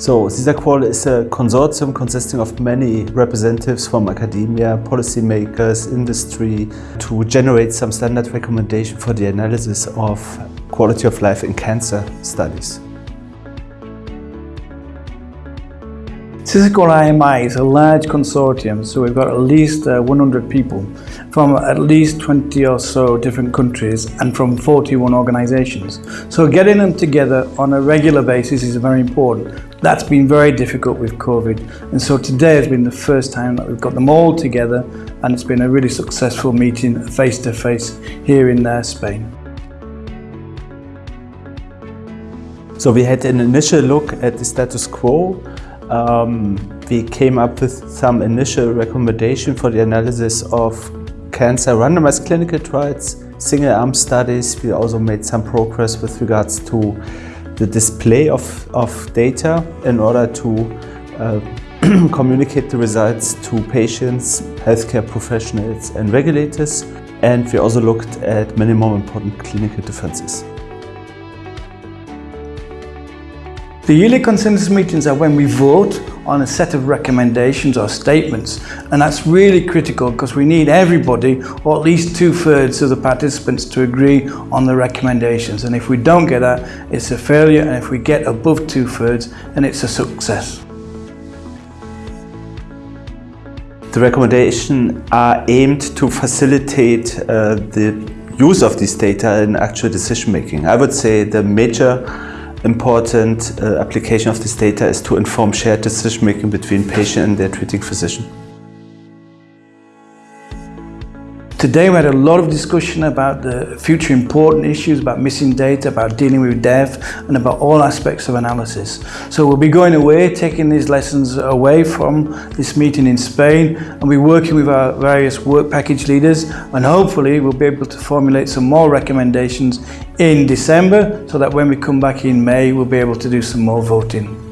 So SISAQOL is a consortium consisting of many representatives from academia, policymakers, industry to generate some standard recommendation for the analysis of quality of life in cancer studies. SISAQOL IMI is a large consortium, so we've got at least uh, 100 people from at least 20 or so different countries and from 41 organisations. So getting them together on a regular basis is very important. That's been very difficult with COVID and so today has been the first time that we've got them all together and it's been a really successful meeting face to face here in uh, Spain. So we had an initial look at the status quo um, we came up with some initial recommendation for the analysis of cancer randomized clinical trials, single-arm studies. We also made some progress with regards to the display of, of data in order to uh, communicate the results to patients, healthcare professionals and regulators. And we also looked at minimum important clinical differences. The yearly consensus meetings are when we vote on a set of recommendations or statements and that's really critical because we need everybody or at least two-thirds of the participants to agree on the recommendations and if we don't get that it's a failure and if we get above two-thirds then it's a success. The recommendations are aimed to facilitate uh, the use of this data in actual decision making. I would say the major important uh, application of this data is to inform shared decision making between patient and their treating physician. Today we had a lot of discussion about the future important issues, about missing data, about dealing with dev and about all aspects of analysis. So we'll be going away, taking these lessons away from this meeting in Spain and we're working with our various work package leaders and hopefully we'll be able to formulate some more recommendations in December so that when we come back in May we'll be able to do some more voting.